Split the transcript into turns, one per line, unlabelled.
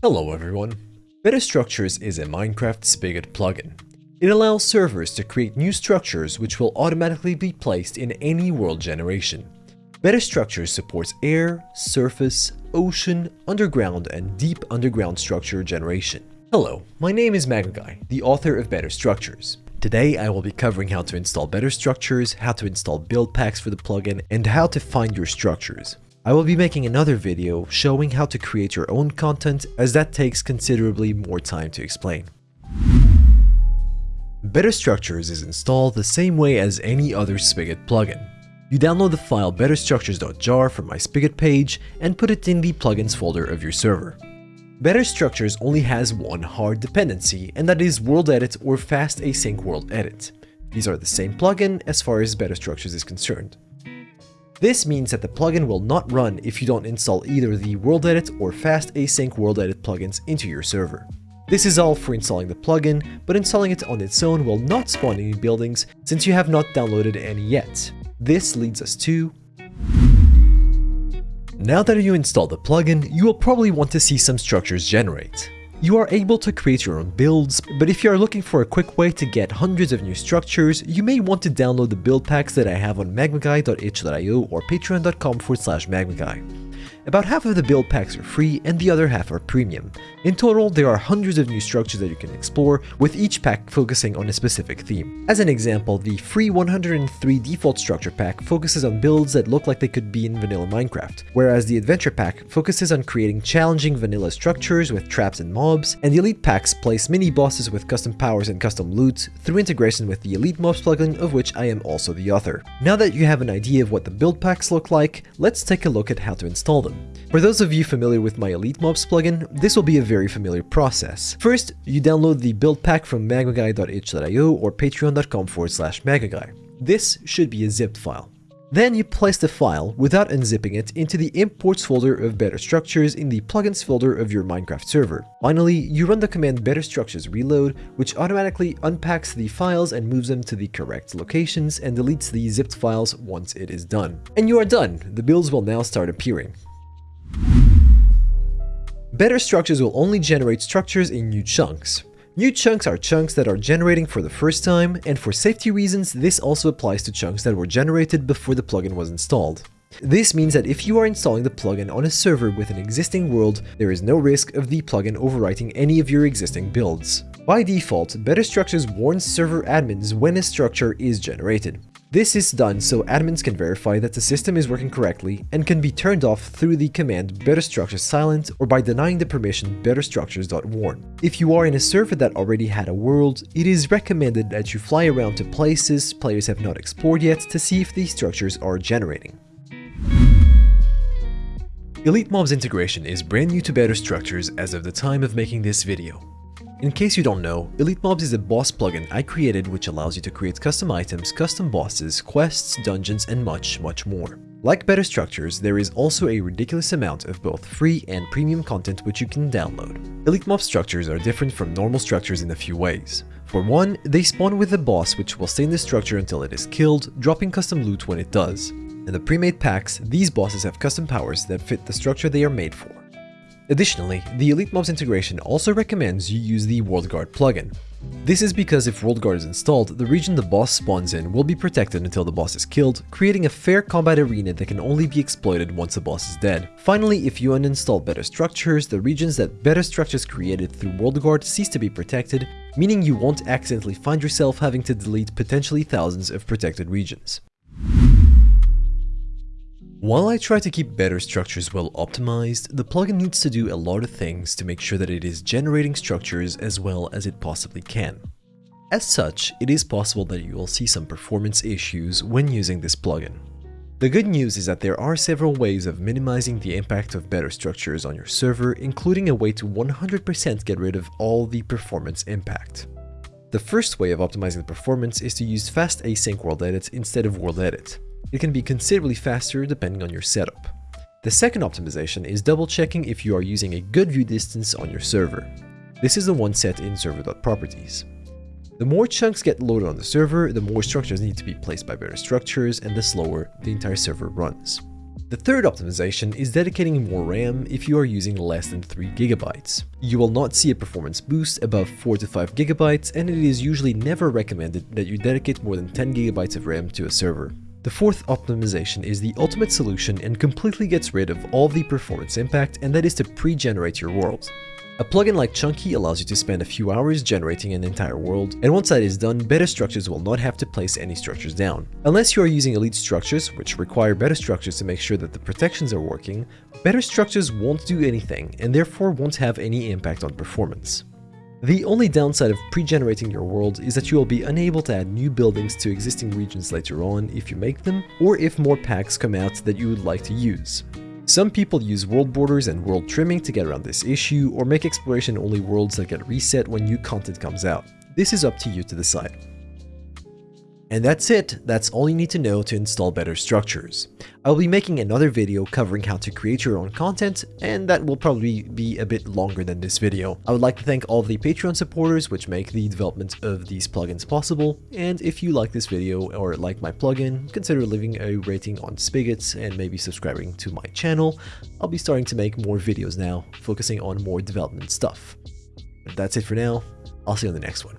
Hello everyone. Better Structures is a Minecraft Spigot plugin. It allows servers to create new structures which will automatically be placed in any world generation. Better Structures supports air, surface, ocean, underground, and deep underground structure generation. Hello, my name is Magmaguy, the author of Better Structures. Today I will be covering how to install Better Structures, how to install build packs for the plugin, and how to find your structures. I will be making another video showing how to create your own content as that takes considerably more time to explain. Better Structures is installed the same way as any other Spigot plugin. You download the file betterstructures.jar from my Spigot page and put it in the plugins folder of your server. Better Structures only has one hard dependency, and that is World Edit or Fast Async World Edit. These are the same plugin as far as Better Structures is concerned. This means that the plugin will not run if you don't install either the WorldEdit or Fast Async World Edit plugins into your server. This is all for installing the plugin, but installing it on its own will not spawn any buildings since you have not downloaded any yet. This leads us to... Now that you install the plugin, you will probably want to see some structures generate. You are able to create your own builds, but if you are looking for a quick way to get hundreds of new structures, you may want to download the build packs that I have on magmaguy.itch.io or patreon.com forward slash magmaguy. About half of the build packs are free and the other half are premium. In total, there are hundreds of new structures that you can explore, with each pack focusing on a specific theme. As an example, the free 103 default structure pack focuses on builds that look like they could be in vanilla Minecraft, whereas the adventure pack focuses on creating challenging vanilla structures with traps and mobs, and the elite packs place mini bosses with custom powers and custom loot through integration with the elite mobs plugin of which I am also the author. Now that you have an idea of what the build packs look like, let's take a look at how to install them. For those of you familiar with my Elite Mobs plugin, this will be a very familiar process. First, you download the build pack from magmaguy.itch.io or patreon.com forward slash magmaguy. This should be a zipped file. Then you place the file, without unzipping it, into the imports folder of Better Structures in the plugins folder of your Minecraft server. Finally, you run the command Better Structures reload, which automatically unpacks the files and moves them to the correct locations and deletes the zipped files once it is done. And you are done! The builds will now start appearing. Better structures will only generate structures in new chunks. New chunks are chunks that are generating for the first time, and for safety reasons, this also applies to chunks that were generated before the plugin was installed. This means that if you are installing the plugin on a server with an existing world, there is no risk of the plugin overwriting any of your existing builds. By default, Better Structures warns server admins when a structure is generated. This is done so admins can verify that the system is working correctly and can be turned off through the command betterstructures silent or by denying the permission betterstructures.warn. If you are in a server that already had a world, it is recommended that you fly around to places players have not explored yet to see if these structures are generating. Elite Mobs integration is brand new to Better Structures as of the time of making this video. In case you don't know, Elite Mobs is a boss plugin I created which allows you to create custom items, custom bosses, quests, dungeons, and much, much more. Like Better Structures, there is also a ridiculous amount of both free and premium content which you can download. Elite Mob structures are different from normal structures in a few ways. For one, they spawn with a boss which will stay in the structure until it is killed, dropping custom loot when it does. In the pre-made packs, these bosses have custom powers that fit the structure they are made for. Additionally, the Elite Mobs integration also recommends you use the WorldGuard plugin. This is because if WorldGuard is installed, the region the boss spawns in will be protected until the boss is killed, creating a fair combat arena that can only be exploited once the boss is dead. Finally, if you uninstall Better Structures, the regions that Better Structures created through WorldGuard cease to be protected, meaning you won't accidentally find yourself having to delete potentially thousands of protected regions. While I try to keep better structures well optimized, the plugin needs to do a lot of things to make sure that it is generating structures as well as it possibly can. As such, it is possible that you will see some performance issues when using this plugin. The good news is that there are several ways of minimizing the impact of better structures on your server, including a way to 100% get rid of all the performance impact. The first way of optimizing the performance is to use fast async world edit instead of world edit. It can be considerably faster depending on your setup. The second optimization is double checking if you are using a good view distance on your server. This is the one set in server.properties. The more chunks get loaded on the server, the more structures need to be placed by better structures and the slower the entire server runs. The third optimization is dedicating more RAM if you are using less than 3GB. You will not see a performance boost above 4 to 5GB and it is usually never recommended that you dedicate more than 10GB of RAM to a server. The fourth optimization is the ultimate solution and completely gets rid of all the performance impact and that is to pre-generate your world. A plugin like Chunky allows you to spend a few hours generating an entire world, and once that is done, better structures will not have to place any structures down. Unless you are using elite structures, which require better structures to make sure that the protections are working, better structures won't do anything, and therefore won't have any impact on performance. The only downside of pre-generating your world is that you will be unable to add new buildings to existing regions later on if you make them, or if more packs come out that you would like to use. Some people use world borders and world trimming to get around this issue, or make exploration only worlds that get reset when new content comes out. This is up to you to decide. And that's it, that's all you need to know to install better structures. I'll be making another video covering how to create your own content, and that will probably be a bit longer than this video. I would like to thank all the Patreon supporters which make the development of these plugins possible, and if you like this video or like my plugin, consider leaving a rating on Spigot and maybe subscribing to my channel. I'll be starting to make more videos now, focusing on more development stuff. But that's it for now, I'll see you on the next one.